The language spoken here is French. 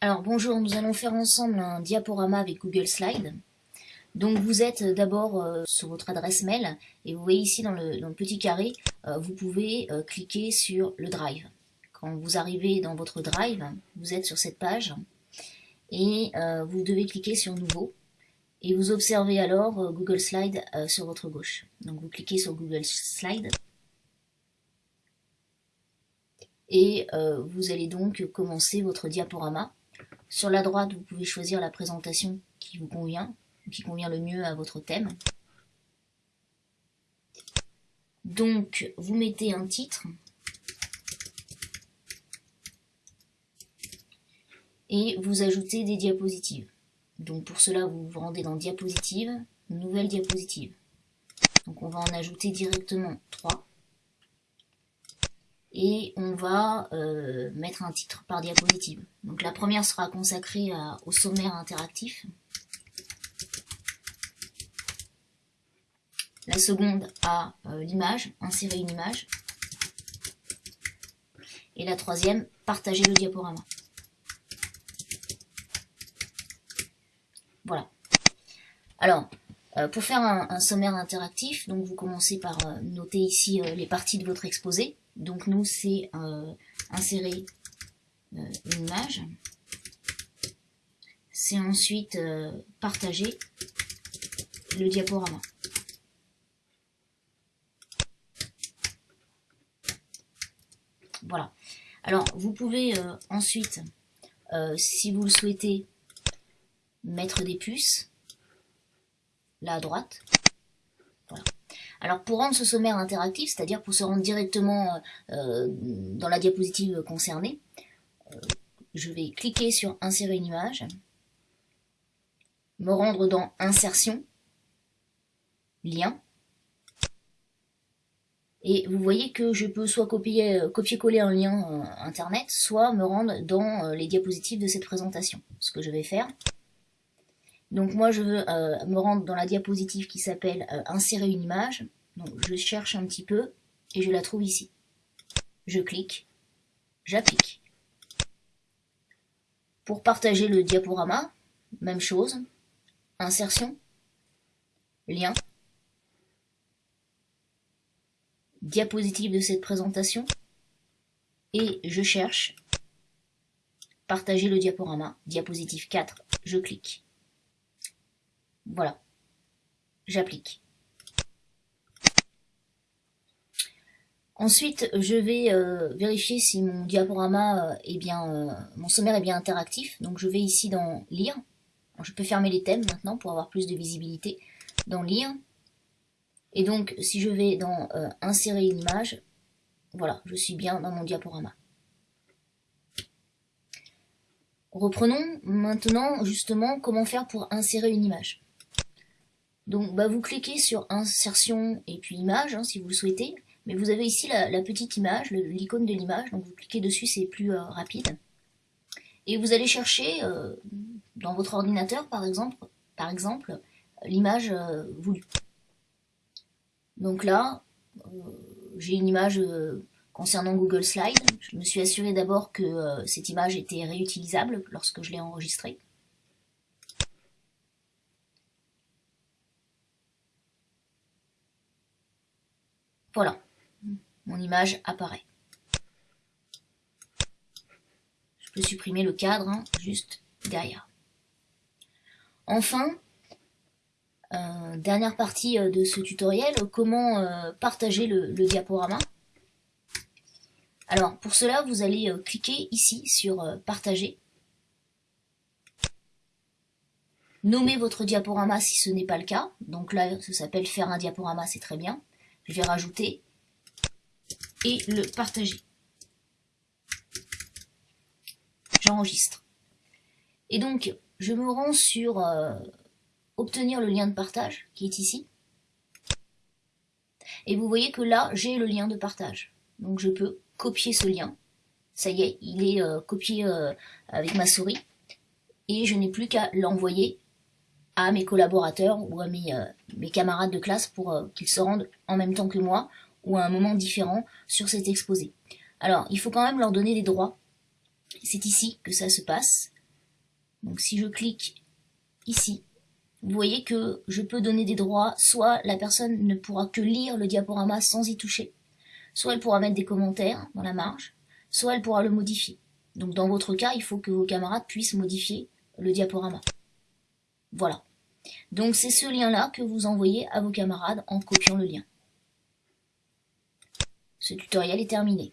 Alors bonjour, nous allons faire ensemble un diaporama avec Google Slide. Donc vous êtes d'abord euh, sur votre adresse mail et vous voyez ici dans le, petit carré, euh, vous pouvez euh, cliquer sur le Drive. Quand vous arrivez dans votre Drive, vous êtes sur cette page et vous devez cliquer sur Nouveau et vous observez alors Google Slide sur votre gauche. Donc vous cliquez sur Google Slide et vous allez donc commencer votre diaporama sur la droite, vous pouvez choisir la présentation qui vous convient, qui convient le mieux à votre thème. Donc, vous mettez un titre. Et vous ajoutez des diapositives. Donc pour cela, vous vous rendez dans diapositive, nouvelle diapositive. Donc on va en ajouter directement 3 et on va euh, mettre un titre par diapositive. Donc la première sera consacrée au sommaire interactif. La seconde à euh, l'image, insérer une image. Et la troisième, partager le diaporama. Voilà. Alors, euh, pour faire un, sommaire interactif, donc vous commencez par noter ici les parties de votre exposé. Donc nous, c'est euh, insérer euh, une image. C'est ensuite euh, partager le diaporama. Voilà. Alors, vous pouvez ensuite, si vous le souhaitez, mettre des puces, là à droite. Alors pour rendre ce sommaire interactif, c'est-à-dire pour se rendre directement euh, dans la diapositive concernée, euh, je vais cliquer sur insérer une image, me rendre dans insertion, lien, et vous voyez que je peux soit euh, copier-coller un lien internet, soit me rendre dans les diapositives de cette présentation. Ce que je vais faire. Donc moi je veux me rendre dans la diapositive qui s'appelle insérer une image. Donc je cherche un petit peu et je la trouve ici. Je clique, j'applique. Pour partager le diaporama, même chose, insertion, lien, diapositive de cette présentation, et je cherche partager le diaporama, diapositive 4, je clique. Voilà, j'applique. Ensuite, je vais euh, vérifier si mon diaporama euh, est bien, euh, mon sommaire est bien interactif. Donc je vais ici dans lire. je peux fermer les thèmes maintenant pour avoir plus de visibilité. Dans lire. Et donc si je vais dans insérer une image, voilà, je suis bien dans mon diaporama. Reprenons maintenant justement comment faire pour insérer une image. Donc bah, vous cliquez sur insertion et puis image hein, si vous le souhaitez. Mais vous avez ici la, petite image, l'icône de l'image, donc vous cliquez dessus, c'est plus euh, rapide. Et vous allez chercher euh, dans votre ordinateur, par exemple, par exemple l'image euh, voulue. Donc là, j'ai une image concernant Google Slide. Je me suis assuré d'abord que cette image était réutilisable lorsque je l'ai enregistrée. Voilà mon image apparaît. Je peux supprimer le cadre hein, juste derrière. Enfin, euh, dernière partie euh, de ce tutoriel, comment euh, partager le, diaporama. Alors pour cela, vous allez cliquer ici sur partager. Nommer votre diaporama si ce n'est pas le cas. Donc là, ça s'appelle faire un diaporama, c'est très bien. Je vais rajouter et le partager. J'enregistre. Et donc, je me rends sur euh, obtenir le lien de partage qui est ici. Et vous voyez que là, j'ai le lien de partage. Donc je peux copier ce lien. Ça y est, il est euh, copié euh, avec ma souris. Et je n'ai plus qu'à l'envoyer à mes collaborateurs ou à mes, mes camarades de classe pour qu'ils se rendent en même temps que moi ou à un moment différent sur cet exposé. Alors, il faut quand même leur donner des droits. C'est ici que ça se passe. Donc si je clique ici, vous voyez que je peux donner des droits, soit la personne ne pourra que lire le diaporama sans y toucher, soit elle pourra mettre des commentaires dans la marge, soit elle pourra le modifier. Donc dans votre cas, il faut que vos camarades puissent modifier le diaporama. Voilà. Donc c'est ce lien-là que vous envoyez à vos camarades en copiant le lien. Ce tutoriel est terminé.